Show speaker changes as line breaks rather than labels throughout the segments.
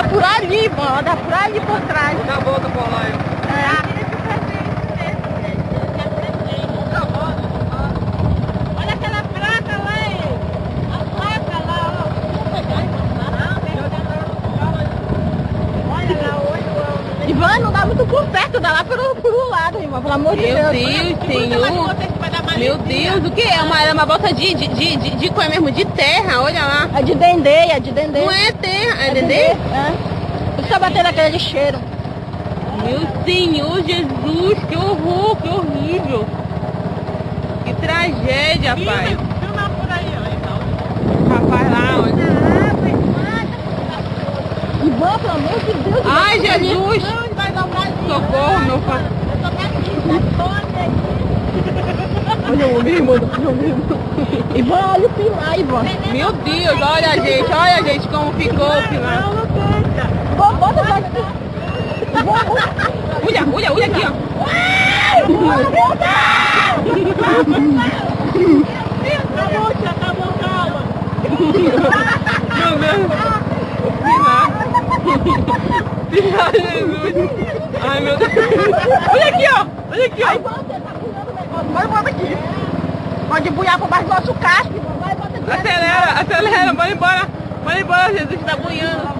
dá por ali, mano. Dá por ali por trás.
Dá a volta por lá, eu.
Olha aquela placa lá, hein? A placa lá, ó. Olha lá, olha. Ivan, não dá muito por perto, dá lá pelo, pelo lado, irmão. Pelo amor de
Meu
Deus.
Deus, Senhor. Meu Deus, o que é? Uma, é uma bolsa de, de, de, de, de, é mesmo? De terra, olha lá.
É de dendê, é de dendê.
Não é terra, é
É
dendê?
É. Fica batendo aquele cheiro.
Meu Senhor Jesus, que horror, que horrível. Que tragédia, pai.
Filma por aí, ó. Então.
Rapaz lá, olha.
Ivan, pelo amor de Deus.
Ai, Jesus. Socorro, meu pai.
Eu tô aqui, tá toda aqui.
Olha o homem, mano. Olha o homem.
Ivan, olha o pilar, Ivan.
Meu Deus, olha gente, olha gente como ficou o pilar.
Não, não bota.
Olha, olha, olha aqui, ó. Ai, meu Deus. Olha aqui, ó. Olha aqui, ó.
você tá pulando o negócio. Vai, bota aqui. Buiar por baixo do nosso casco, Ivan. Vai, bota.
Acelera, acelera, bora embora. Bora embora, Jesus tá banhando.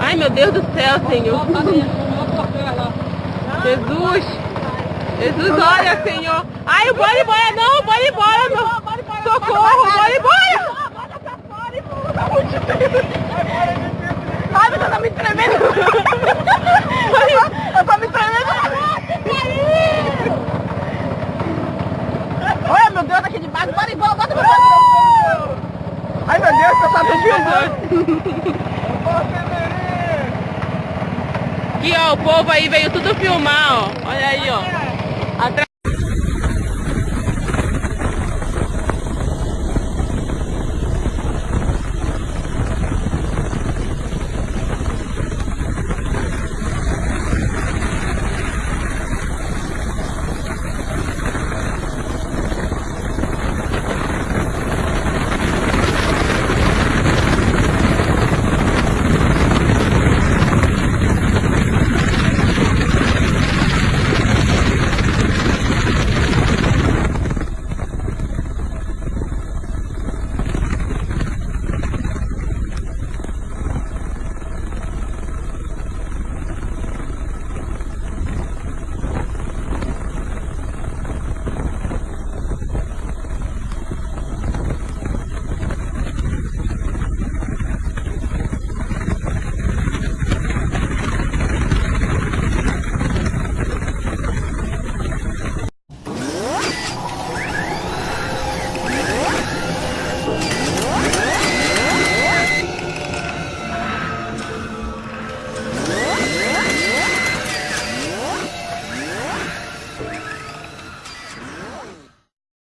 Ai, meu Deus do céu, Senhor. Jesus. Jesus, olha, Senhor. Ai, bora embora, não, bora embora, não. Socorro, bora embora.
Ai, meu Deus, tá me tremendo. Eu tô me tremendo. Olha, meu Deus, aqui de baixo. Bora embora, bota pra fora. Ai, meu Deus, eu tava filmando.
Aqui, ó, o povo aí veio tudo filmar, ó. Olha aí, ó.